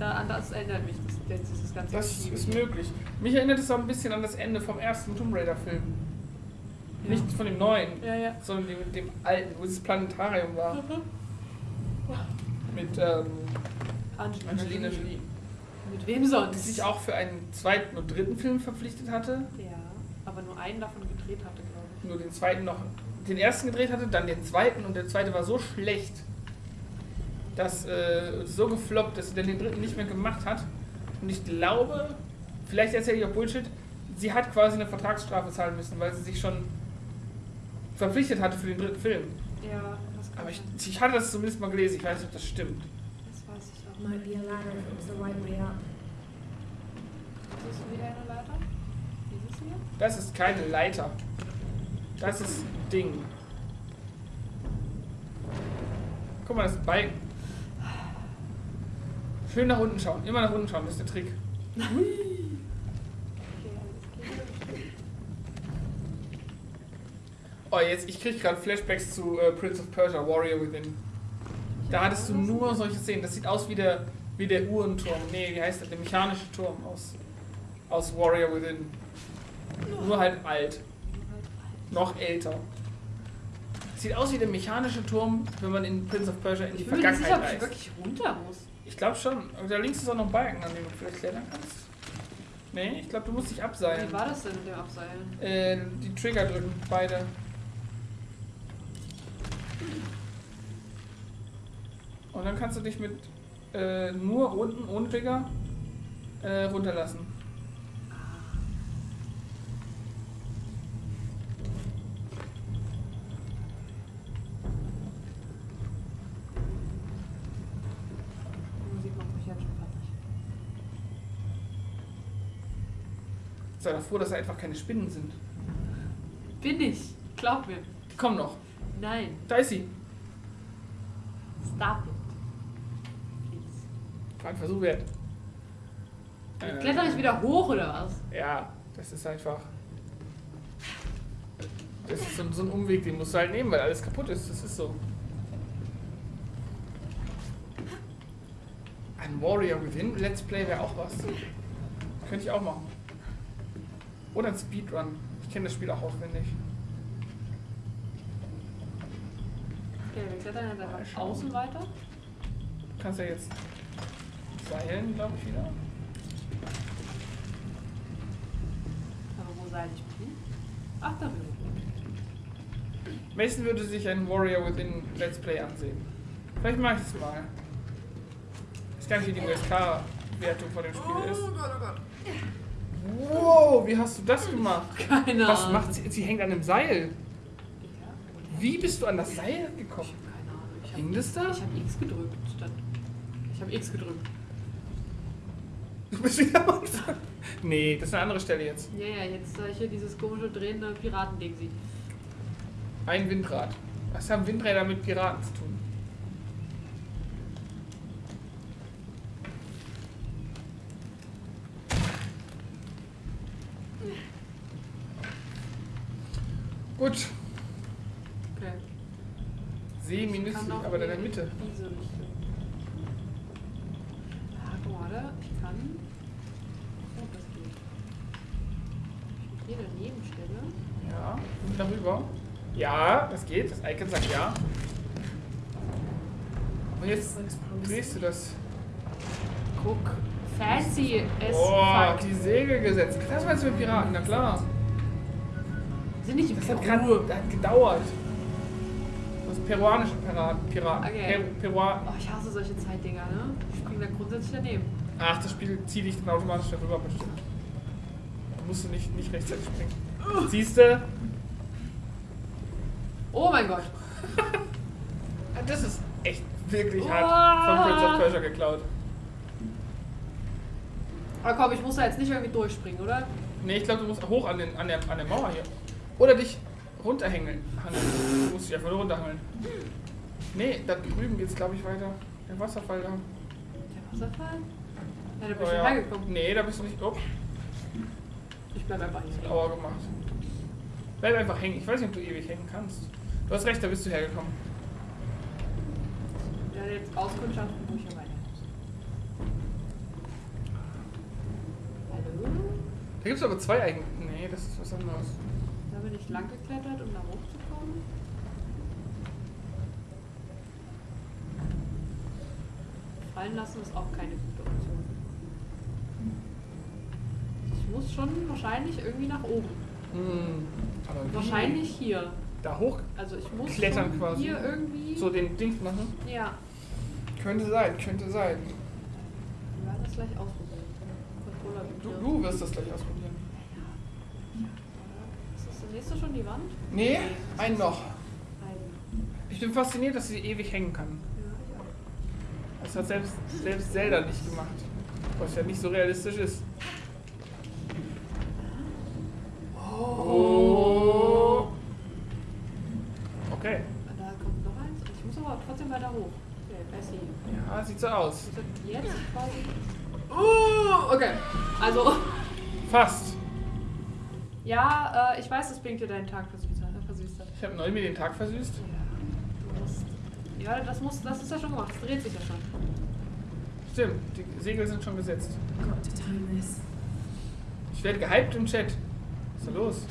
da, an das erinnert mich das, das, dieses ganze Das Geschiebe. ist möglich. Mich erinnert es auch ein bisschen an das Ende vom ersten Tomb Raider-Film. Ja. Nicht von dem neuen, Ja, ja. sondern dem, dem alten, wo dieses Planetarium war. Mhm. Mit ähm, Angelina, Angelina Jolie. Jolie. Mit wem sonst? Die sich auch für einen zweiten und dritten Film verpflichtet hatte. Ja, aber nur einen davon gedreht hatte, glaube ich. Nur den zweiten noch. Den ersten gedreht hatte, dann den zweiten und der zweite war so schlecht, dass äh, so gefloppt, dass sie dann den dritten nicht mehr gemacht hat. Und ich glaube, vielleicht erzähle ich auch Bullshit, sie hat quasi eine Vertragsstrafe zahlen müssen, weil sie sich schon verpflichtet hatte für den dritten Film. Ja, das kann Aber ich, ich hatte das zumindest mal gelesen, ich weiß nicht, ob das stimmt. Das weiß ich auch. Might be a ladder if the right way up. Ist das wieder eine Leiter? Dieses hier? Das ist keine Leiter. Das ist ein Ding. Guck mal, das ist ein Balken. Schön nach unten schauen. Immer nach unten schauen, das ist der Trick. Okay, alles klar. Oh, jetzt, ich krieg gerade Flashbacks zu äh, Prince of Persia, Warrior Within. Da hattest du nur solche Szenen. Das sieht aus wie der, wie der Uhrenturm. Nee, wie heißt das? Der mechanische Turm aus, aus Warrior Within. Nur halt alt. Noch älter. Sieht aus wie der mechanische Turm, wenn man in Prince of Persia in die Ich bin mir nicht sicher, ob Vergangenheit ich reist. wirklich runter muss. Ich glaube schon. Aber da links ist auch noch ein Balken, an dem du vielleicht klettern kannst. Nee, ich glaube, du musst dich abseilen. Wie war das denn mit dem Abseilen? Äh, die Trigger drücken, beide. Und dann kannst du dich mit äh, nur unten ohne Trigger äh, runterlassen. Die Musik macht mich jetzt schon fertig. Sei doch froh, dass da einfach keine Spinnen sind. Bin ich. Glaub mir. Die kommen noch. Nein. Da ist sie. Stop it. Please. War ein Versuch wert. Äh, Kletter ich wieder hoch oder was? Ja, das ist einfach. Das ist so, so ein Umweg, den musst du halt nehmen, weil alles kaputt ist. Das ist so. Ein Warrior Within Let's Play wäre auch was. Könnte ich auch machen. Oder ein Speedrun. Ich kenne das Spiel auch auswendig. Okay, wir klettern jetzt Mal einfach schauen. außen weiter. Du kannst ja jetzt seilen, glaube ich, wieder. Aber wo seid ich bin? Ach, da bin ich. Mason würde sich ein Warrior Within Let's Play ansehen. Vielleicht mache ich es mal. Ich weiß gar nicht, wie die USK-Wertung von dem Spiel ist. Wow, wie hast du das gemacht? Keine Was Ahnung. macht sie? Sie hängt an einem Seil. Wie bist du an das Seil gekommen? ich hab keine Ahnung. Ich Hing das da? ich hab X gedrückt. Ich hab X gedrückt. Du bist wieder am Anfang. Nee, das ist eine andere Stelle jetzt. Ja, ja, jetzt äh, hier dieses komische drehende Piratending. Ein Windrad. Was haben Windräder mit Piraten zu tun? Gut, Okay. kann auch aber in der Mitte. Diese Richtung. Ah, guck mal, warte. Ich kann. Oh, das geht. Hier daneben stelle. Ja, und darüber. Ja, das geht. Das Icon sagt ja. Und jetzt drehst du das. Guck. Fancy as Oh, fuck. die Segel gesetzt. Das meinst du mit Piraten, na klar. Sind nicht Das hat, das hat gedauert. Das peruanische Piraten. Piraten. Okay. Per, Perua Oh, ich hasse solche Zeitdinger, ne? Ich spring da grundsätzlich daneben. Ach, das Spiel zieht dich dann automatisch darüber bestimmt. Da musst du nicht, nicht rechtzeitig springen. Siehst du? Oh mein Gott. Das ist echt wirklich Oh. hart von Prince of Persia geklaut. Aber komm, ich muss da jetzt nicht irgendwie durchspringen, oder? Nee, ich glaube, du musst hoch an, den, an, der, an der Mauer hier. Oder dich runterhängeln. Hangeln. Du musst dich einfach nur runterhangeln. Nee, da drüben geht's glaube ich weiter. Der Wasserfall da. Der Wasserfall? Ja, da bin oh, ich ja. reingekommen. Nee, da bist du nicht. Oh. Ich bleib einfach hängen. Lauer gemacht. Bleib einfach hängen. Ich weiß nicht, ob du ewig hängen kannst. Du hast recht, da bist du hergekommen. Ja, jetzt auskundschaften, wo ich hier weiter Hallo? Da gibt's aber zwei eigentlich. Nee, das ist was anderes. Bin ich lang geklettert, um da hochzukommen. Fallen lassen ist auch keine gute Option. Ich muss schon wahrscheinlich irgendwie nach oben. Hm. Wie? Wahrscheinlich hier. Da hoch Also ich muss Klettern quasi. hier irgendwie. so den Dings machen? Ja, Könnte sein, könnte sein. wir werden das gleich ausprobieren. Du, du wirst das gleich ausprobieren. Der nächste schon die Wand? Nee, ein noch. Ich bin fasziniert, dass sie ewig hängen kann. Das hat selbst, selbst Zelda nicht gemacht. Was ja nicht so realistisch ist. Oh. Okay. Da kommt noch eins. Ich muss aber trotzdem weiter hoch. Okay, Bessie. Ja, sieht so aus. Jetzt quasi? Oh, okay. Also, Fast. Ja, äh, ich weiß, dass Blinke deinen Tag versüßt hat. Versüßt hat. Ich habe neu mir den Tag versüßt. Ja, du musst. Ja, das muss, das ist ja schon gemacht. Das dreht sich ja schon. Stimmt, die Segel sind schon gesetzt. Got to time this. Ich werde gehypt im Chat. Was ist da los?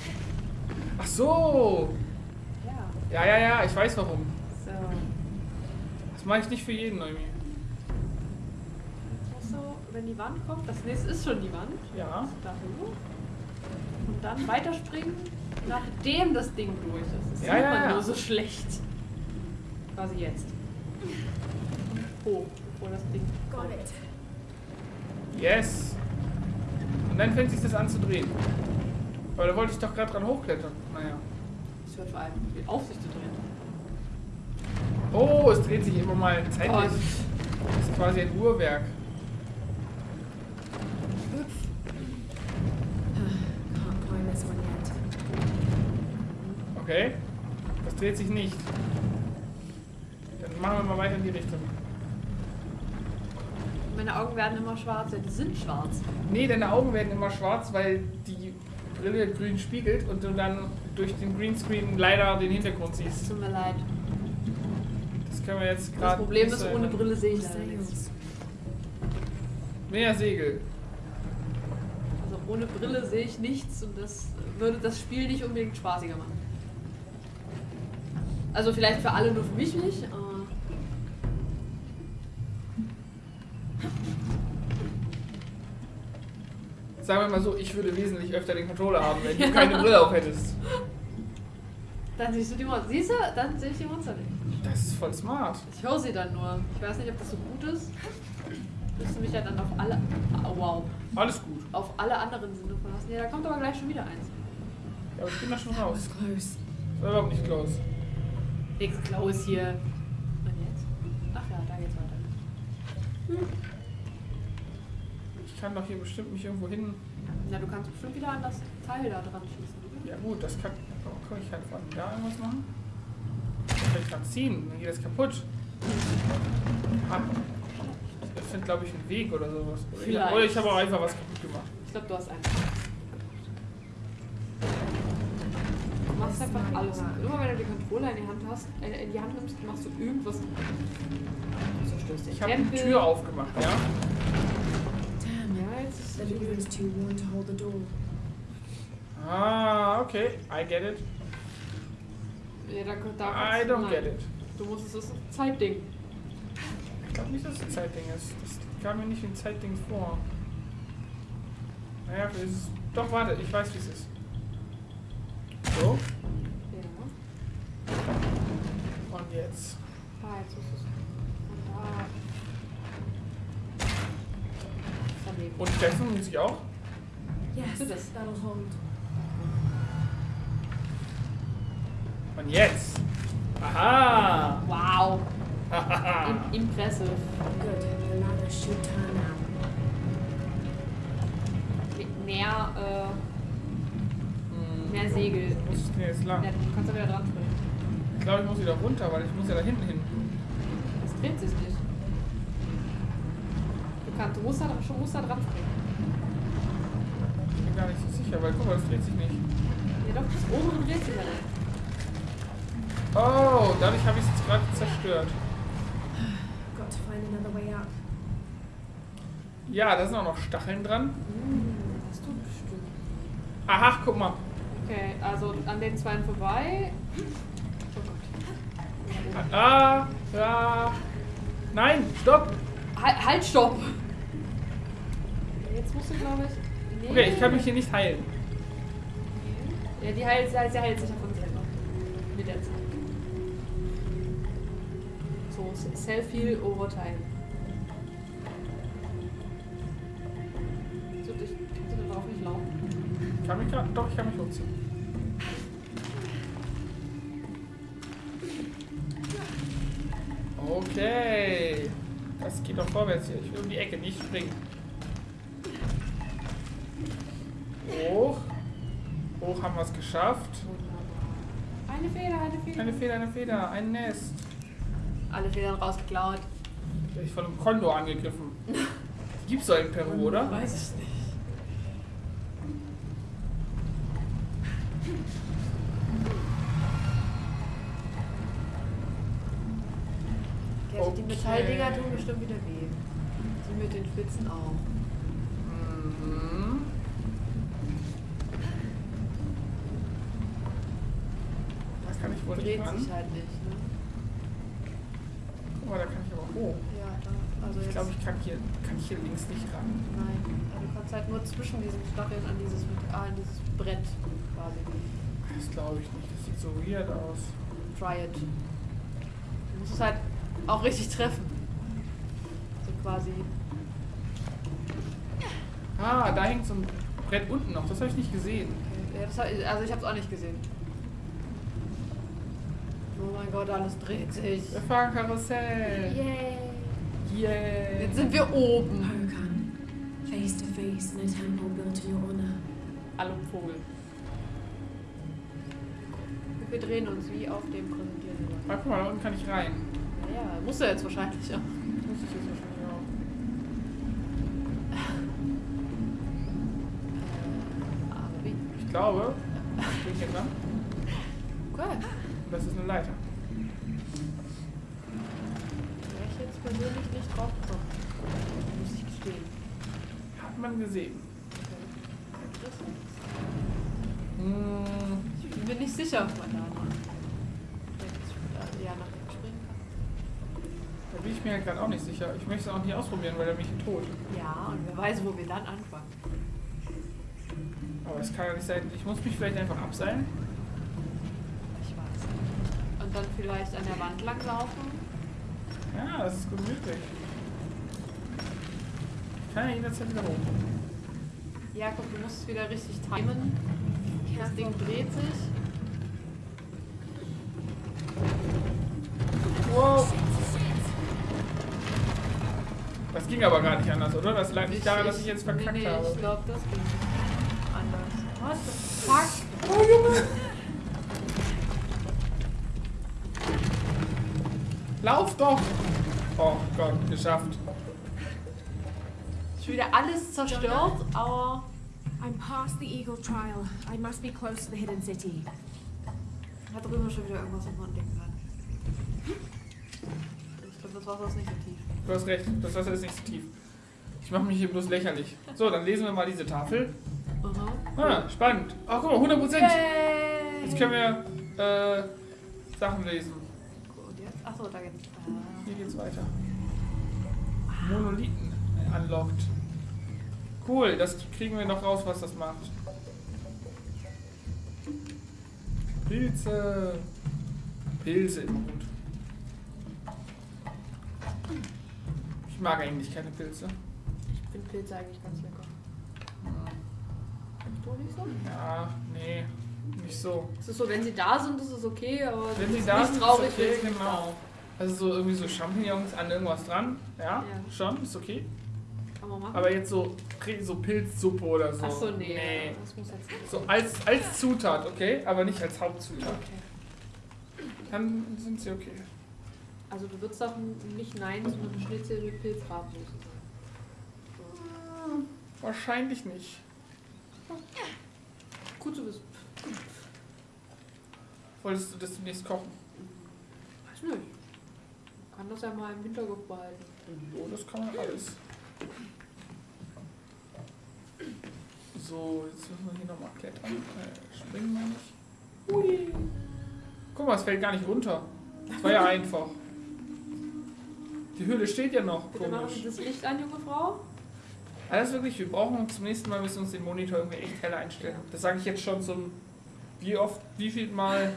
Ach so. Ja. Ja, ja, ja, ich weiß warum. So. Das mache ich nicht für jeden, Neumi. Jetzt musst du, wenn die Wand kommt, das nächste ist schon die Wand. Ja. Da hoch. Und dann weiterspringen, nachdem das Ding durch ist. Das Ja, sieht ja, man ja. nur so schlecht. Quasi jetzt. Hoch, bevor das Ding Got it. Yes. Und dann fängt sich das an zu drehen. Weil da wollte ich doch gerade dran hochklettern. Naja. Das hört vor allem die Aufsicht zu drehen. Oh, es dreht sich immer mal zeitlich. Oh, Das ist quasi ein Uhrwerk. Okay. Das dreht sich nicht. Dann machen wir mal weiter in die Richtung. meine Augen werden immer schwarz. Ja, die sind schwarz. Nee, deine Augen werden immer schwarz, weil die Brille grün spiegelt und du dann durch den Greenscreen leider den Hintergrund siehst. Tut mir leid. Das können wir jetzt Das gerade. Problem nicht ist, ohne. Brille sehe ich leider nichts. Mehr Segel. Also ohne Brille sehe ich nichts und das würde das Spiel nicht unbedingt spaßiger machen. Also vielleicht für alle, nur für mich nicht. Sagen wir mal so, ich würde wesentlich öfter den Controller haben, wenn du keine Brille auf hättest. Dann siehst du die Monster. Siehst du? Dann sehe ich die Monster nicht. Das ist voll smart. Ich höre sie dann nur. Ich weiß nicht, ob das so gut ist. Müsste mich ja dann auf alle. Oh, wow. Alles gut. Auf alle anderen Sinne verlassen. Ja, da kommt aber gleich schon wieder eins. Ja, aber ich bin da schon raus. Das war überhaupt nicht close. Nix Klaus hier. Und jetzt? Ach ja, da geht's weiter. Ich kann doch hier bestimmt mich irgendwo hin. Na, du kannst bestimmt wieder an das Teil da dran schießen. Ja gut, das kann. Kann ich halt von da irgendwas machen? Kann ich dran ziehen, dann geht das kaputt. Hab. Das findet glaube ich einen Weg oder sowas. Ich, Vielleicht. oder ich habe auch einfach was kaputt gemacht. Ich glaube, du hast einen. Du machst einfach alles. Immer wenn du den Controller in die Hand hast, äh, in die Hand nimmst, machst du irgendwas. Du zerstörst den Ich habe die. Tür aufgemacht, ja? Damn, Ja, jetzt ist door. Ah, okay. I get it. Ja, da, da I don't nein. get it. Du musst es, das ist ein Zeitding. Ich glaube nicht, dass es ein Zeitding ist. Das kam mir nicht wie ein Zeitding vor. Naja, vielleicht ist es. Doch, warte, ich weiß, wie es ist. So, jetzt. Ah, jetzt ist es. Und da. Und treffen muss ich auch? Yes, Do this. that'll hold. Und jetzt. Aha! Wow. Im impressive. Good. Now. Mit mehr, äh, Hm, mehr Segel. Wo muss ich denn jetzt lang? Ja, du kannst da wieder dran. Ich glaube, ich muss wieder runter, weil ich muss ja da hinten hin. Das dreht sich nicht. Du, kannst, du musst, da, schon, musst da dran springen. Ich bin gar nicht so sicher, weil guck mal, das dreht sich nicht. Ja doch, das obere dreht sich ja nicht. Oh, dadurch habe ich es jetzt gerade zerstört. Got to find another way up. Ja, da sind auch noch Stacheln dran. Hm, hast du bestimmt. Aha, guck mal. Okay, also an den zwei vorbei. Ah, ja. Nein, stopp. Halt, halt, stopp! Jetzt musst du, glaube ich. Nee. Okay, ich kann mich hier nicht heilen. Nee. Ja, die heilt, sie heilt sich von selber. Mit der Zeit. So, Self-Heal Overtime. So, dich, kannst du darauf nicht laufen? Ich kann mich doch, ich kann mich hochziehen. Okay. Das geht doch vorwärts hier. Ich will um die Ecke nicht springen. Hoch. Hoch haben wir es geschafft. Eine Feder, eine Feder. Eine Feder, eine Feder, ein Nest. Alle Federn rausgeklaut. Bin ich von einem Kondor angegriffen. Gibt's doch in Peru, oder? Weiß ich nicht. Okay, also die Okay. Metalldinger tun bestimmt wieder weh. Die mit den Spitzen auch. Mhm. Da kann ich wohl nicht Dreht sich halt nicht, ne? Mal, da kann ich aber hoch. Ja, da, also Ich glaube, ich kann hier, kann hier links nicht ran. Nein, also du kannst halt nur zwischen diesen Stacheln an dieses, ah, an dieses Brett quasi. Das glaube ich nicht. Das sieht so weird aus. Try it. Du musst es halt auch richtig treffen. So quasi. Ah, da hängt so ein Brett unten noch. Das habe ich nicht gesehen. Okay. Ja, das, hab- also ich habe es auch nicht gesehen. Oh mein Gott, alles dreht sich. Wir fahren Karussell. Yay. Yeah. Jetzt sind wir oben. Hokan, face to face in a temple built in your honor. Hallo Vogel. Wir drehen uns wie auf dem präsentierten Ah, guck mal, da unten kann ich rein. Naja, muss er jetzt wahrscheinlich auch. Muss ich jetzt wahrscheinlich auch. Äh, aber wie? Ich glaube, ich bin hier dran. Das ist eine Leiter. Wäre ich jetzt persönlich nicht drauf gekommen. Muss ich gestehen. Hat man gesehen. Okay. Interessant. Hm, Ich bin mir nicht sicher, ob man da noch rechts, äh, ja, nach rechts springen kann. da bin ich mir halt gerade auch nicht sicher. Ich möchte es auch nicht ausprobieren, weil er mich tot. Ja, und wer weiß, wo wir dann anfangen. Aber es kann ja nicht sein. Ich muss mich vielleicht einfach abseilen. Ich weiß nicht. Und dann vielleicht an der Wand langlaufen. Ja, das ist gut möglich. Ich kann ja jederzeit wieder hoch. Ja, guck, du musst es wieder richtig timen. Das Ding dreht sich. Ging aber gar nicht anders, oder? Das lag nicht daran, dass ich jetzt verkackt nee, nee, habe. Ich glaube, das ging anders. What the fuck? Oh Junge! Lauf doch! Oh Gott, geschafft. Ist wieder alles zerstört, aber. I'm past the Eagle Trial. I must be close to the hidden city. Da drüben schon wieder irgendwas, was man entdecken kann. Ich glaube, das Wasser ist nicht so tief. Du hast recht, das Wasser ist nicht so tief. Ich mache mich hier bloß lächerlich. So, dann lesen wir mal diese Tafel. Aha. Ah, spannend. Oh, guck mal, 100 Prozent. Jetzt können wir äh, Sachen lesen. Jetzt? Achso, da geht's. Ah. Hier geht's weiter. Monolithen unlocked. Cool, das kriegen wir noch raus, was das macht. Pilze. Pilze gut. Ich mag eigentlich keine Pilze. Ich finde Pilze eigentlich ganz lecker. Du nicht so? Ja, nee, nicht so. Es ist so, wenn sie da sind, ist es okay, aber Wenn sie ist da nicht sind, ist traurig, okay, wenn genau. Also so irgendwie so Champignons an irgendwas dran. Ja, Ja. schon, ist okay. da. Kann man machen. Aber jetzt so, so Pilzsuppe oder so. Achso, nee. nee. Das muss jetzt nicht. So als, als Zutat, okay? Aber nicht als Hauptzutat. Okay. Dann sind sie okay. Also du würdest doch nicht Nein zu einem Schnitzel mit Pilzrabensoße sagen. Hm, Wahrscheinlich nicht. Gut zu wissen. Wolltest du das demnächst kochen? Weiß nicht. Man kann das ja mal im Hinterkopf behalten. Oh, das kann man alles. So, jetzt müssen wir hier nochmal klettern. Äh, springen wir nicht. Hui. Guck mal, es fällt gar nicht runter. Das war ja einfach. Die Höhle steht ja noch. Bitte machen Sie das Licht an, junge Frau. Alles wirklich, wir brauchen zum nächsten Mal müssen wir uns den Monitor irgendwie echt heller einstellen. Das sage ich jetzt schon zum wie oft, wie viel Mal.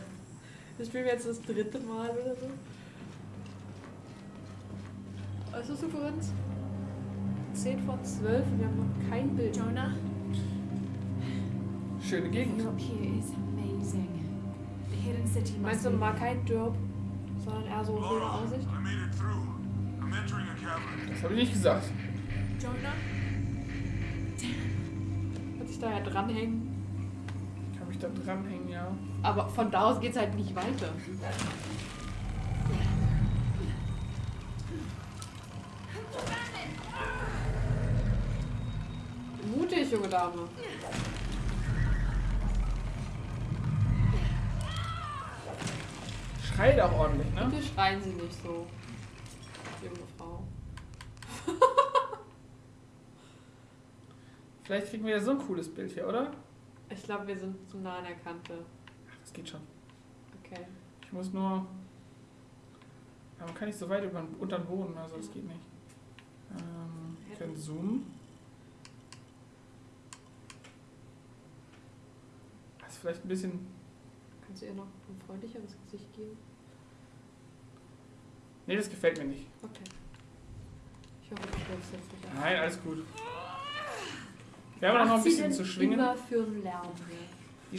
Wir spielen jetzt das dritte Mal oder so. Was ist du für uns? 10 vor 12 und wir haben noch kein Bild. Jonah, Schöne Gegend. view up here is amazing. The hidden city must Meinst du mal kein Dirb, sondern eher so schöne Aussicht? Das habe ich nicht gesagt. Jonah? Kann sich da ja dranhängen. Ich kann mich da dranhängen, ja. Aber von da aus geht's halt nicht weiter. Mutig, junge Dame. Schreit auch ordentlich, ne? Bitte schreien Sie nicht so, junge Frau. Vielleicht kriegen wir ja so ein cooles Bild hier, oder? Ich glaube, wir sind zu nah an der Kante. Ach, das geht schon. Okay. Ich muss nur. Ja, man kann nicht so weit über, unter den Boden, also das geht nicht. Ähm, wir können zoomen. Das ist vielleicht ein bisschen. Kannst du ihr noch ein freundlicheres Gesicht geben? Nee, das gefällt mir nicht. Okay. Ich hoffe, du stellst jetzt nicht an. Nein, alles gut. Wir haben auch noch ein bisschen denn zu schwingen. Immer für einen Lärm. Die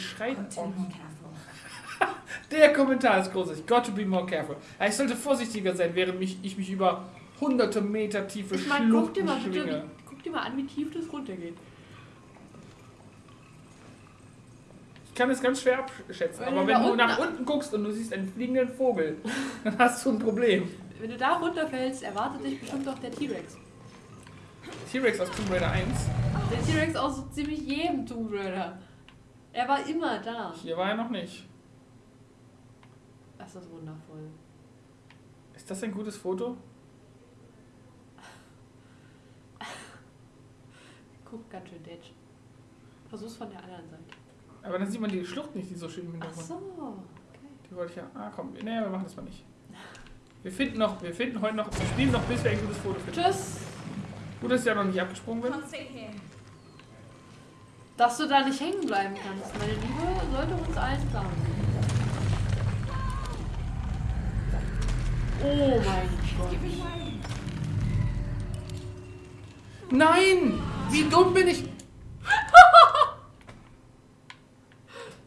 careful. Der Kommentar ist großartig. Got to be more careful. Ich sollte vorsichtiger sein, während mich, ich mich über hunderte Meter tiefe Ich meine, guck dir Schluchten mal bitte, schwinge. wie, guck dir mal an, wie tief das runtergeht. Ich kann es ganz schwer abschätzen, Wenn aber wenn du unten- nach unten guckst und du siehst einen fliegenden Vogel, dann hast du ein Problem. Wenn du da runterfällst, erwartet dich bestimmt auch der T-Rex. T-Rex aus Tomb Raider 1. Der T-Rex aus so ziemlich jedem Tomb Raider. Er war immer da. Hier war er noch nicht. Das ist wundervoll. Ist das ein gutes Foto? Guck ganz schön detsch. Versuch's von der anderen Seite. Aber dann sieht man die Schlucht nicht, die so schön im Ach Hintergrund. so. Okay. Die wollte ich ja. Ah, komm. Nee, wir machen das mal nicht. Wir finden noch, wir finden heute noch, wir spielen noch, bis wir ein gutes Foto finden. Tschüss. Gut, dass ich ja noch nicht abgesprungen bin. Dass du da nicht hängen bleiben kannst, meine Liebe, sollte uns allen klar sein. Oh mein Gott. Nein! Wie dumm bin ich?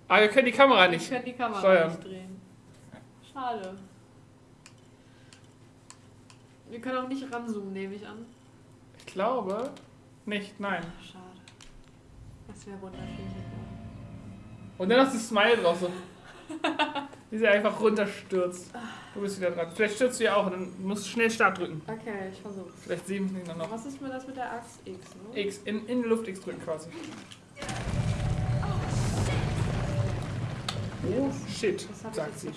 Aber wir können die Kamera Ich nicht. kann die Kamera Steuern. nicht drehen. Schade. Wir können auch nicht ranzoomen, nehme ich an. Ich glaube nicht, nein. Schade. Das wäre wunderschön. Und dann hast du Smile drauf, so. Wie sie einfach runterstürzt. Du bist wieder dran. Vielleicht stürzt du ja auch und dann musst du schnell Start drücken. Okay, ich versuch's. Vielleicht sehen wir ihn dann noch. Was ist mir das mit der Axt X, ne? X, in, in die Luft X drücken quasi. Oh shit, sagt sie.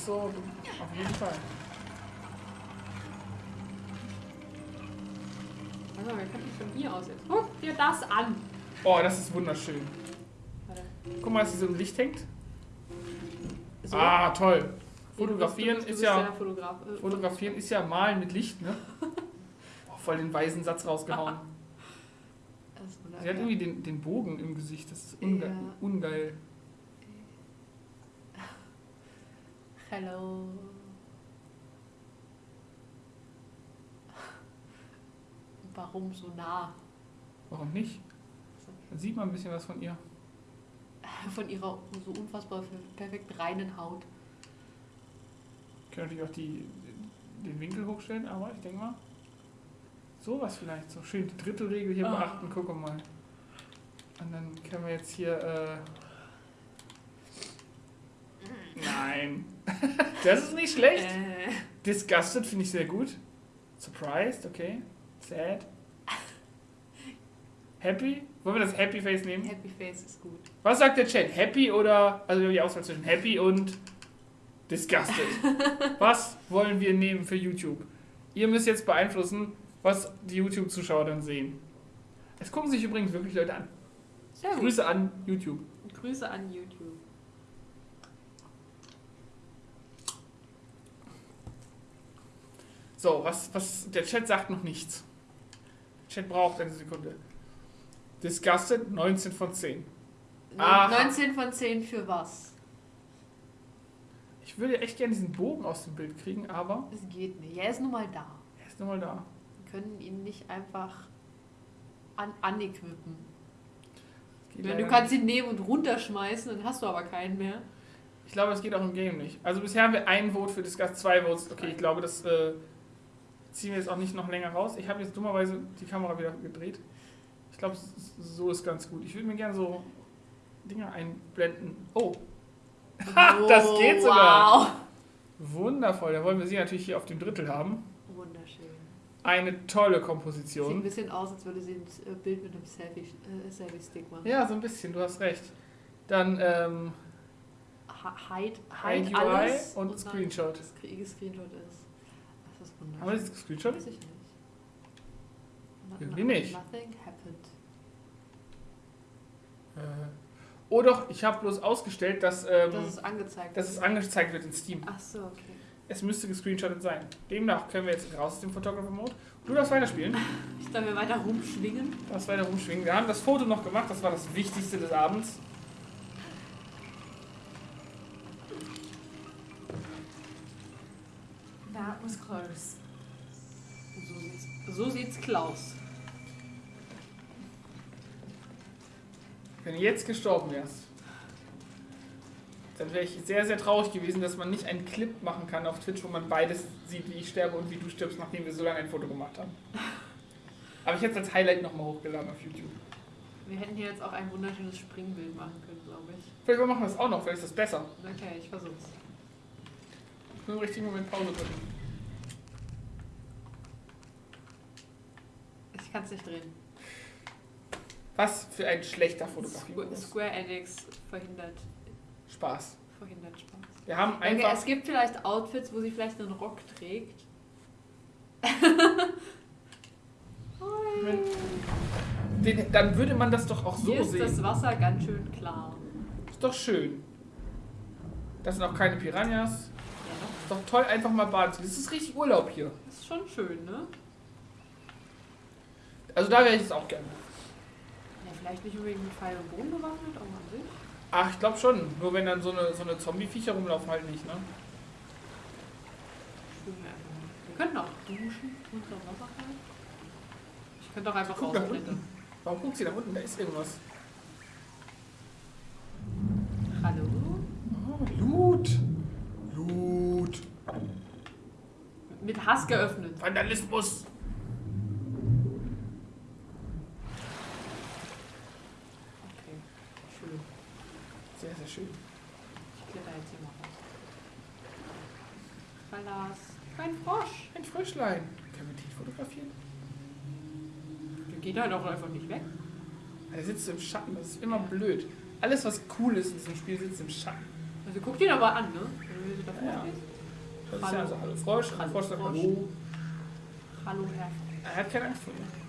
Ist so. Auf jeden Fall. Warte mal, wir können von hier aus jetzt. Guck dir das an! Oh, das ist wunderschön. Warte. Guck mal, dass sie so im Licht hängt. So. Ah, toll. Nee, du bist- Fotografieren du bist, ist ja. Fotograf. äh, Fotografieren ist ja Malen mit Licht, ne? Oh, voll den weisen Satz rausgehauen. Das ist Sie hat irgendwie den, den Bogen im Gesicht. Das ist unge Ja. ungeil. Hello. Warum so nah? Warum nicht? Dann sieht man ein bisschen was von ihr. Von ihrer so unfassbar perfekt reinen Haut. Ich kann natürlich auch die, den Winkel hochstellen, aber ich denke mal. Sowas vielleicht. So schön die dritte Regel hier Ah. beachten. Guck mal. Und dann können wir jetzt hier. Äh Nein. das ist nicht schlecht. Äh, Disgusted finde ich sehr gut. Surprised, okay. Sad. Happy? Wollen wir das Happy Face nehmen? Happy Face ist gut. Was sagt der Chat? Happy oder. Also wir haben die Auswahl zwischen Happy und Disgusted. was wollen wir nehmen für YouTube? Ihr müsst jetzt beeinflussen, was die YouTube-Zuschauer dann sehen. Es gucken sich übrigens wirklich Leute an. Sehr gut. Grüße an YouTube. Grüße an YouTube. So, was, was. Der Chat sagt noch nichts. Der Chat braucht eine Sekunde. Disgusted 19 von 10. Aha. 19 von 10 für was? Ich würde echt gerne diesen Bogen aus dem Bild kriegen, aber Es geht nicht. Er ist nun mal da. er ist nun mal da. Wir können ihn nicht einfach an leider du kannst ihn nehmen und runterschmeißen, dann hast du aber keinen mehr. Ich glaube, das geht auch im Game nicht. Also bisher haben wir ein Vote für Disgust, zwei Votes. Okay, ich glaube, das äh, ziehen wir jetzt auch nicht noch länger raus. Ich habe jetzt dummerweise die Kamera wieder gedreht. Ich glaube, so ist ganz gut. Ich würde mir gerne so Dinge einblenden. Oh, das geht sogar. Wow. wundervoll. Da wollen wir sie natürlich hier auf dem Drittel haben. Wunderschön. Eine tolle Sieht ein Komposition. bisschen aus, als würde sie ein äh, Bild mit einem Selfie- äh, Selfie-Stick machen. Ja, so ein bisschen, du hast recht. Dann ähm, Ha- Hide, Hide hide, UI alles und dann Screenshot. Screenshot ist. Das haben wir wunderschön. dieses Screenshot? Weiß ich nicht. Irgendwie nicht. Nothing happened. Äh, oh doch, ich habe bloß ausgestellt, dass, ähm, Das ist angezeigt. dass es angezeigt wird in Steam. Ach so, okay. Es müsste gescreenshottet sein. Demnach können wir jetzt raus aus dem Photographer-Mode. Du darfst weiterspielen. Ich darf mir weiter rumschwingen. Du darfst weiter rumschwingen. Wir haben das Foto noch gemacht, das war das Wichtigste des Abends. Was close. So sieht's, so sieht's Klaus. Wenn du jetzt gestorben wärst, dann wäre ich sehr, sehr traurig gewesen, dass man nicht einen Clip machen kann auf Twitch, wo man beides sieht, wie ich sterbe und wie du stirbst, nachdem wir so lange ein Foto gemacht haben. Aber ich hätte es als Highlight nochmal hochgeladen auf YouTube. Wir hätten hier jetzt auch ein wunderschönes Springbild machen können, glaube ich. Vielleicht machen wir das auch noch, vielleicht ist das besser. Okay, ich versuch's. Ich muss im richtigen Moment Pause drücken. Ich kann's nicht drehen. Was für ein schlechter Fotografie. Square Enix verhindert, Spaß. verhindert Spaß. Wir haben Okay, einfach. es gibt vielleicht Outfits, wo sie vielleicht einen Rock trägt. Den, dann würde man das doch auch so Hier ist sehen. das Wasser ganz schön klar. Ist doch schön. Das sind auch keine Piranhas. Ja, Ist doch toll, einfach mal baden zu gehen. Das ist richtig Urlaub hier. das ist schon schön, ne? Also da wäre ich jetzt auch gerne. Ja, vielleicht nicht unbedingt mit Pfeil und Bogen bewaffnet, aber an sich. Ach, ich glaube schon. Nur wenn dann so eine, so eine Zombie-Viecher rumlaufen, halt nicht, ne? Schwimmen wir könnten auch duschen Wasser fallen. Ich könnte auch einfach unten. Warum guckt sie da unten? Da ist irgendwas. Hallo? Oh, Loot. Loot. Mit Hass geöffnet. Vandalismus. Okay, schön. Sehr, sehr schön. Ich kletter jetzt hier mal raus. Verlass. Kein Frosch. Ein Fröschlein. Können wir den fotografieren? Der geht halt auch einfach nicht weg. Er sitzt im Schatten. Das ist immer blöd. Alles, was cool ist in diesem Spiel, sitzt im Schatten. Also guck dir aber an, ne? Wenn du davor Ja. stehst. Das ist ja also Hallo Frosch. Hallo Frosch sagt. Hallo. Hallo, Herr. Er hat keine Angst vor dir.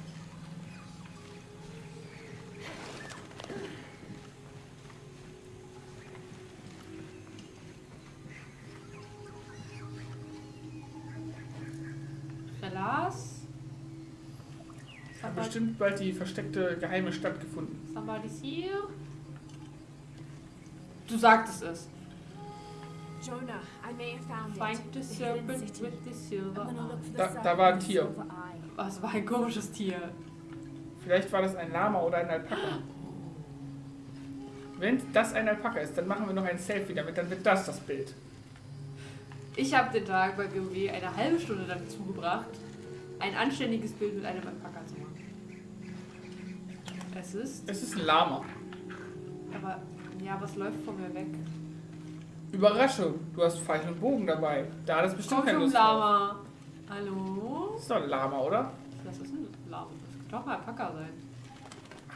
Ich habe Somebody, bestimmt bald die versteckte geheime Stadt gefunden. somebody's here. Du sagtest es. Jonah, I may have found Find the serpent with the silver eye. Da- war ein Tier. Was war ein komisches Tier? Vielleicht war das ein Lama oder ein Alpaka. Wenn das ein Alpaka ist, dann machen wir noch ein Selfie damit, dann wird das das Bild. Ich habe den Tag bei GOW eine halbe Stunde damit zugebracht, ein anständiges Bild mit einem Alpaka zu machen. Es ist. Es ist ein Lama. Aber. Ja, was läuft von mir weg? Überraschung, du hast Pfeil und Bogen dabei. Da hat es bestimmt keine Lust drauf. Lama. Hallo? Das ist doch ein Lama, oder? Was ist ein Lama? Das könnte doch ein Alpaka sein.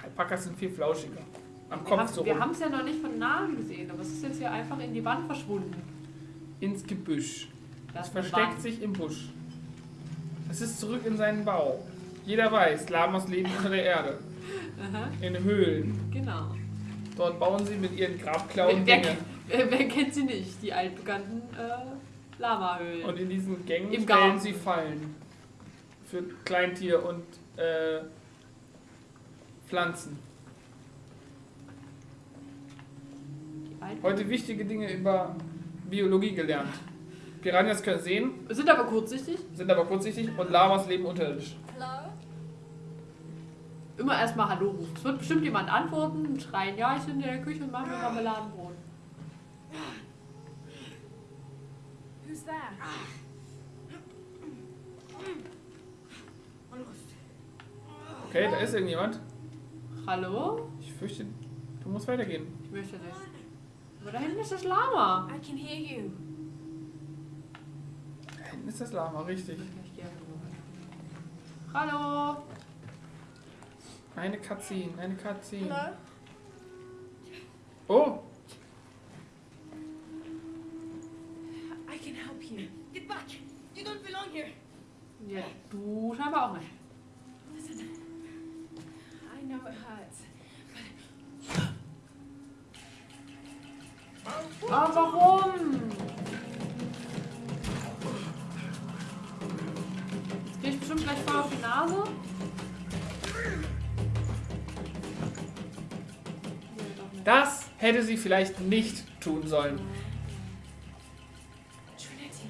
Alpakas sind viel flauschiger. Am Wir Kopf haben- so Wir haben es ja noch nicht von nahem gesehen, aber es ist jetzt hier einfach in die Wand verschwunden. Ins Gebüsch. Das Es versteckt sich im Busch. Es ist zurück in seinen Bau. Jeder weiß, Lamas leben unter der Erde. Aha, In Höhlen. genau. Dort bauen sie mit ihren Grabklauen Wer, Dinge. wer, wer kennt sie nicht? Die altbekannten äh, Lama-Höhlen. Und in diesen Gängen Im stellen Garten. sie Fallen. Für Kleintier und äh, Pflanzen. Heute wichtige Dinge über Biologie gelernt. Piranhas können sehen, Sind aber kurzsichtig. sind aber kurzsichtig und Lamas leben unterirdisch. Hello? Immer erstmal Hallo rufen. Es wird bestimmt jemand antworten und schreien, ja, ich bin in der Küche und mache mir Marmeladenbrot. Who's there? Okay, da ist irgendjemand. Hallo? Ich fürchte, du musst weitergehen. Ich möchte nicht. Aber da hinten ist das Lama. I can hear you. Da hinten ist das Lama, richtig. Hallo? Eine Cutscene, eine Cutscene. Hello? Oh, I can help you. Get back! You don't belong here! Ja, du scheinbar auch nicht. Listen. I know it hurts. Ah, warum? Jetzt krieg ich bestimmt gleich voll auf die Nase. Das hätte sie vielleicht nicht tun sollen. Trinity.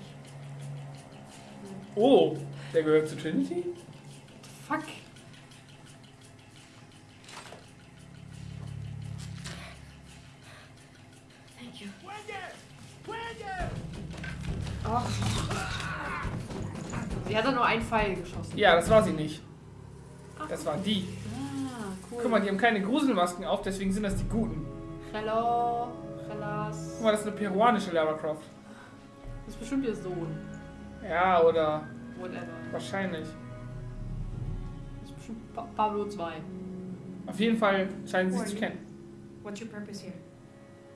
Oh, der gehört zu Trinity? Fuck. Thank you. Ach. Sie hat doch nur einen Pfeil geschossen. Ja, das war sie nicht. Das war die. Ah, cool. Guck mal, die haben keine Gruselmasken auf, deswegen sind das die Guten. Hello. Hellas. Guck mal, das ist eine peruanische Lara Croft. Das ist bestimmt ihr Sohn. Ja, oder Whatever. wahrscheinlich. Das ist bestimmt pa Pablo 2. Auf jeden Fall scheinen sie sich zu kennen. What's your purpose here?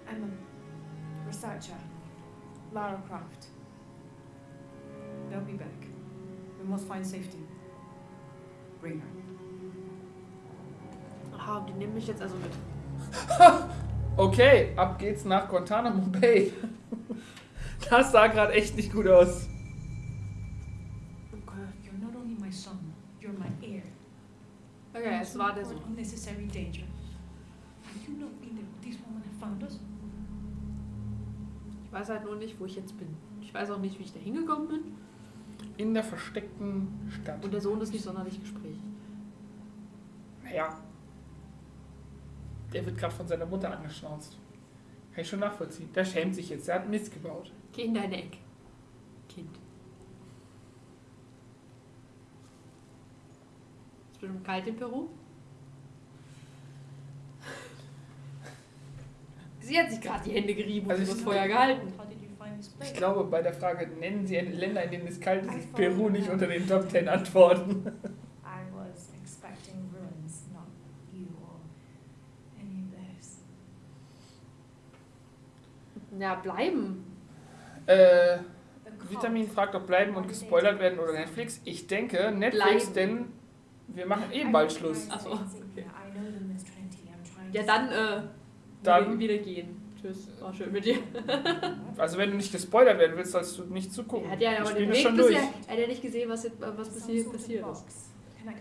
I'm a researcher. Lara Croft. They'll be back. Must find safety. Bring her. Aha, die nehmen mich jetzt also mit. Okay, ab geht's nach Guantanamo Bay. Das sah gerade echt nicht gut aus. Okay. You're not only my son, you're my heir. Okay, es war der Sohn. Unnecessary danger. Have you not been there this woman found us? Ich weiß halt nur nicht, wo ich jetzt bin. Ich weiß auch nicht, wie ich da hingekommen bin. In der versteckten Stadt. Und der Sohn ist nicht sonderlich gesprächig. Naja. Der wird gerade von seiner Mutter angeschnauzt. Kann ich schon nachvollziehen. Der schämt sich jetzt. Der hat Mist gebaut. Geh in deine Ecke. Kind. Ist bestimmt kalt in Peru. Sie hat sich gerade die Hände gerieben und Also ich- das Feuer gehalten. Ich glaube, bei der Frage, nennen Sie Länder, in denen es kalt ist, I ist Peru nicht unter den Top 10 Antworten. I was expecting ruins, not you or any of those. Ja, bleiben. Äh. Vitamin fragt, ob bleiben und gespoilert werden oder Netflix. Ich denke, Netflix, Bleiben. denn wir machen eh bald Schluss. trying to Ach so, insinuate. I know them as Trinity. I'm trying Ja, dann, äh, Dann- wieder gehen. Tschüss. War schön mit dir. Also wenn du nicht gespoilert werden willst, sollst du nicht zugucken. Er hat ja aber den Weg schon durch. bisher, er hat ja nicht gesehen, was, jetzt, was passiert, passiert ist.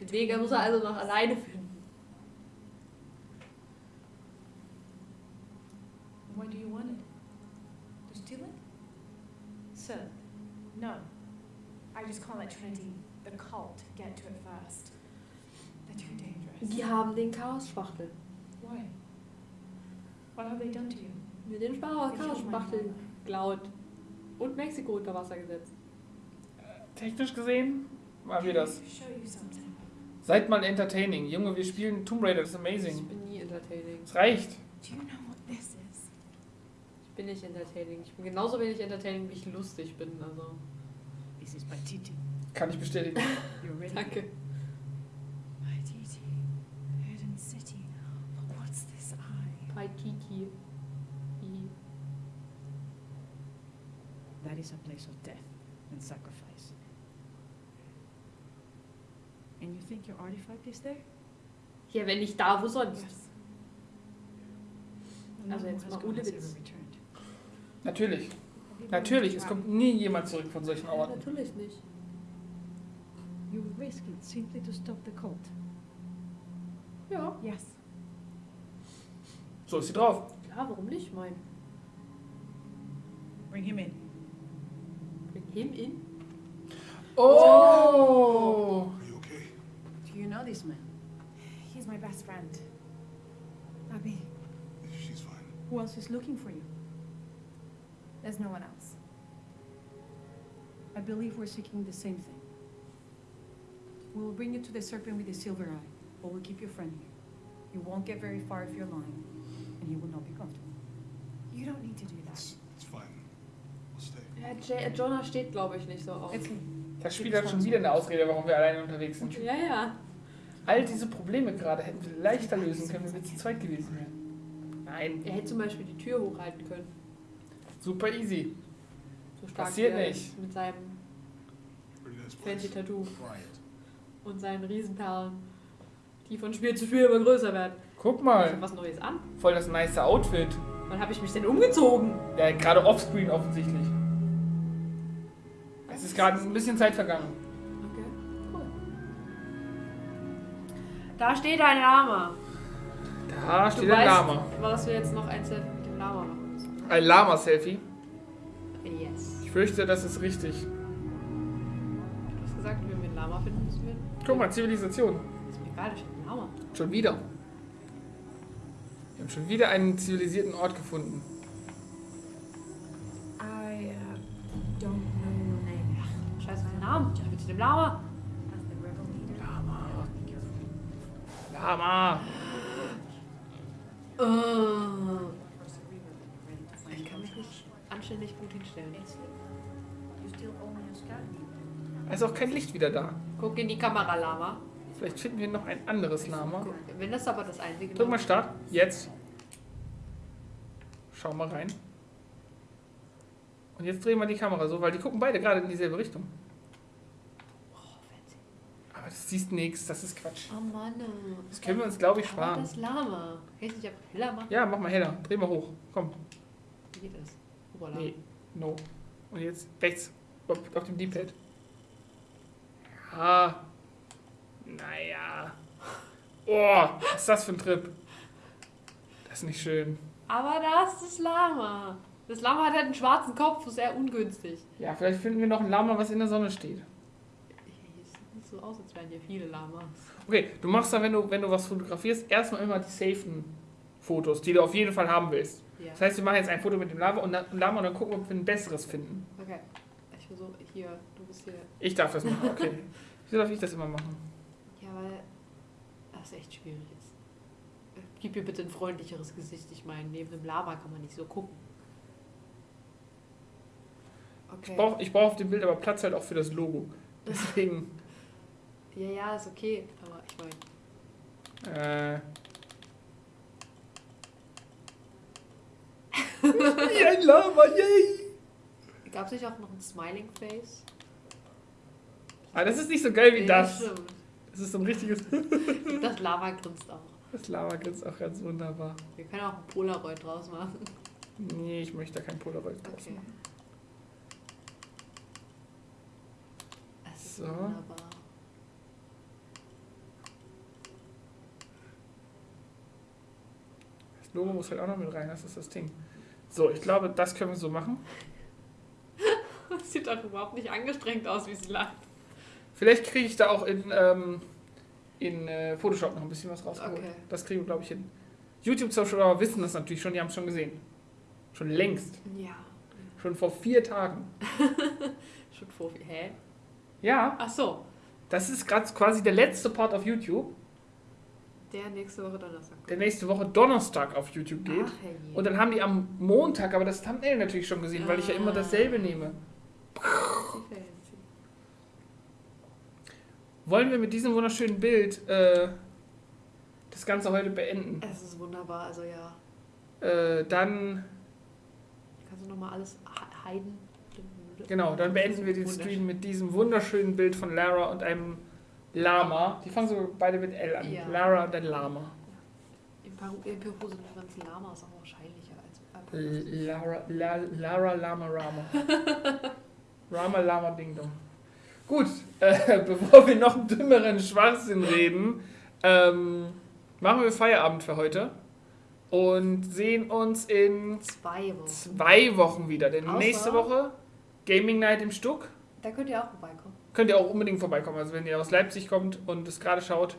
Den Weg muss er also noch alleine finden. Why do you want it? To steal it? Sir, no. I just can't let Trinity, the cult, get to it first. They're too dangerous. Die haben den Chaos-Spachtel. Why? What have they done to you? Mit den Spar- Chaos-Spachtel geklaut. Und Mexiko unter Wasser gesetzt. Technisch gesehen waren wir das. Seid mal entertaining. Junge, wir spielen Tomb Raider, das ist Ich amazing. bin nie entertaining. Es reicht. Do you know what this is? Ich bin nicht entertaining. Ich bin genauso wenig entertaining, wie ich lustig bin. Also, This is Paititi. Kann ich bestätigen. Danke. Paititi, hidden city. What's this eye? Paikiki. I. That is a place of death and sacrifice. And you think your artifact is there? Ja, wenn nicht da, wo sonst? No Also jetzt mal ohne Witz. Natürlich. Natürlich. Es kommt nie jemand zurück von solchen Ja, Orten. natürlich nicht. You risk it simply to stop the cult. Ja, Yes. So ist sie drauf. klar, warum nicht? Mein. Bring him in. Bring him in. Oh! Are you okay? Do you know this man? He's my best friend. Abby, She's fine. Who else is looking for you? there's no one else. I believe we're seeking the same thing. We will bring you to the serpent with the silver eye, but we'll keep your friend here. You won't get very far if you're lying, Jonah steht, glaube ich, nicht so auf. Das Spiel hat schon wieder eine Ausrede, warum wir alleine unterwegs sind. Ja, ja. All diese Probleme gerade hätten wir leichter lösen können, wenn wir zu zweit gewesen wären. Nein, Er hätte zum Beispiel die Tür hochhalten können. super easy. So stark Passiert er nicht. Mit seinem fancy Tattoo und seinen Riesenperlen, die von Spiel zu Spiel immer größer werden. Guck Ich mal, was Neues an. voll das nice Outfit. Wann habe ich mich denn umgezogen? Ja, gerade offscreen offensichtlich. Es ist gerade ein bisschen Zeit vergangen. Okay, cool. Da steht ein Lama. Da Du steht ein weißt, Lama. was wir jetzt noch ein Selfie mit dem Lama machen müssen. Ein Lama-Selfie. Yes. Ich fürchte, das ist richtig. Du hast gesagt, wenn wir einen Lama finden, müssen wir. Guck mal, Zivilisation. Ist mir egal, da steht ein Lama. Schon wieder. Wir haben schon wieder einen zivilisierten Ort gefunden. Namen. Ich will zu dem Lama. Lama. Lama. Uh, ich kann mich nicht anständig gut hinstellen. Da ist auch kein Licht wieder da. Guck in die Kamera, Lama. Vielleicht finden wir noch ein anderes Lama. Guck, wenn das aber das einzige Drück mal Start. Jetzt. Schau mal rein. Und jetzt drehen wir die Kamera so, weil die gucken beide gerade in dieselbe Richtung. Das siehst nichts, das ist Quatsch. Oh Mann. Das können wir uns, glaube ich, sparen. das Lama. Kann ich nicht einfach heller machen? Ja, mach mal heller. Dreh mal hoch. Komm. Wie geht das? Oberlama. Nee. No. Und jetzt rechts. Auf, auf dem D-Pad. Ja. Naja. Oh, was ist das für ein Trip? Das ist nicht schön. Aber da ist das Lama. Das Lama hat halt einen schwarzen Kopf, ist sehr ungünstig. Ja, vielleicht finden wir noch ein Lama, was in der Sonne steht. So aus, als wären hier viele Lamas. Okay, du machst da, wenn du, wenn du was fotografierst, erstmal immer die safen Fotos, die du auf jeden Fall haben willst. Ja. Das heißt, wir machen jetzt ein Foto mit dem Lama und, dann- Lama und dann gucken, ob wir ein besseres finden. Okay. Ich versuche hier, du bist hier. Ich darf das machen, okay. Wieso darf ich das immer machen? Ja, weil das echt schwierig ist. Gib mir bitte ein freundlicheres Gesicht. Ich meine, neben dem Lama kann man nicht so gucken. Okay. Ich brauche ich brauch auf dem Bild aber Platz halt auch für das Logo. Deswegen, Ja, ja, ist okay. Aber ich meine. äh... Wie ein Lama, yay! Gab es nicht auch noch ein Smiling Face? Aber das ist nicht so geil wie Ja, das. stimmt. Das ist so ein richtiges... Das Lama grinst auch. Das Lama grinst auch ganz wunderbar. Wir können auch ein Polaroid draus machen. Nee, ich möchte da kein Polaroid draus Okay. machen. Das ist So. wunderbar. Das Logo muss halt auch noch mit rein, das ist das Ding. So, ich glaube, das können wir so machen. Das sieht doch überhaupt nicht angestrengt aus, wie sie lacht. Vielleicht kriege ich da auch in, ähm, in äh, Photoshop noch ein bisschen was rausgeholt. Okay. Das kriegen wir, glaube ich, hin. YouTube-Zuschauer wissen das natürlich schon, die haben es schon gesehen. Schon längst. Ja. Schon vor vier Tagen. Schon vor. Hä? Ja, Ach so. Das ist gerade quasi der letzte Part auf YouTube, Der nächste Woche Donnerstag. der nächste Woche Donnerstag auf YouTube geht. Ach, herrje. Und dann haben die am Montag aber das Thumbnail natürlich schon gesehen, weil ich ja immer dasselbe nehme. Wollen wir mit diesem wunderschönen Bild äh, das Ganze heute beenden? Es ist wunderbar, also ja. Äh, dann, Kannst du nochmal alles he- heiden? genau, dann beenden wir den Stream mit diesem wunderschönen Bild von Lara und einem Lama. Die fangen so beide mit L an. Ja. Lara und ein Lama. In Peru, in Peru sind übrigens Lamas auch wahrscheinlicher als L- Lara, La, Lara Lama Rama. Rama Lama Ding Dong. Gut, äh, bevor wir noch dümmeren Schwachsinn reden, ähm, machen wir Feierabend für heute und sehen uns in zwei Wochen. zwei Wochen wieder. Denn Außer- nächste Woche Gaming Night im Stuck. Da könnt ihr auch vorbeikommen. Könnt ihr auch unbedingt vorbeikommen. Also wenn ihr aus Leipzig kommt und es gerade schaut,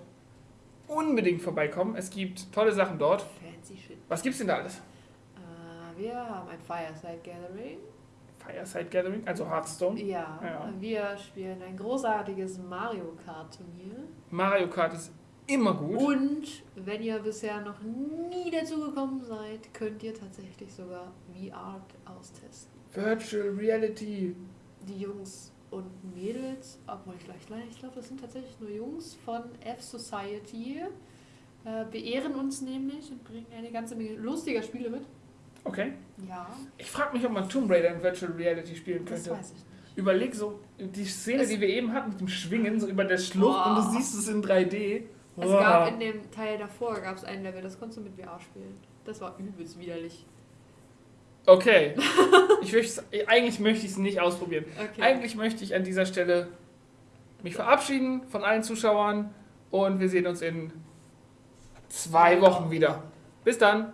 unbedingt vorbeikommen. Es gibt tolle Sachen dort. Fancy shit. Was gibt's denn da alles? Äh, wir haben ein Fireside Gathering. Fireside Gathering, also Hearthstone. Ja, Ja. wir spielen ein großartiges Mario Kart Turnier. Mario Kart ist immer gut. Und wenn ihr bisher noch nie dazu gekommen seid, könnt ihr tatsächlich sogar VR austesten. Virtual Reality. Die Jungs und Mädels, obwohl ich gleich ich glaube, das sind tatsächlich nur Jungs von F-Society, äh, beehren uns nämlich und bringen eine ganze Menge lustiger Spiele mit. Okay. Ja, Ich frage mich, ob man Tomb Raider in Virtual Reality spielen das könnte. weiß ich nicht. Überleg so, die Szene, Es- die wir eben hatten mit dem Schwingen, so über der Schlucht Boah. und du siehst es in 3D. Es Boah. gab in dem Teil davor gab es ein Level, das konntest du mit VR spielen. Das war übelst widerlich. Okay. Ich möchte, eigentlich möchte ich es nicht ausprobieren. Okay. Eigentlich möchte ich an dieser Stelle mich verabschieden von allen Zuschauern und wir sehen uns in zwei Wochen wieder. Bis dann.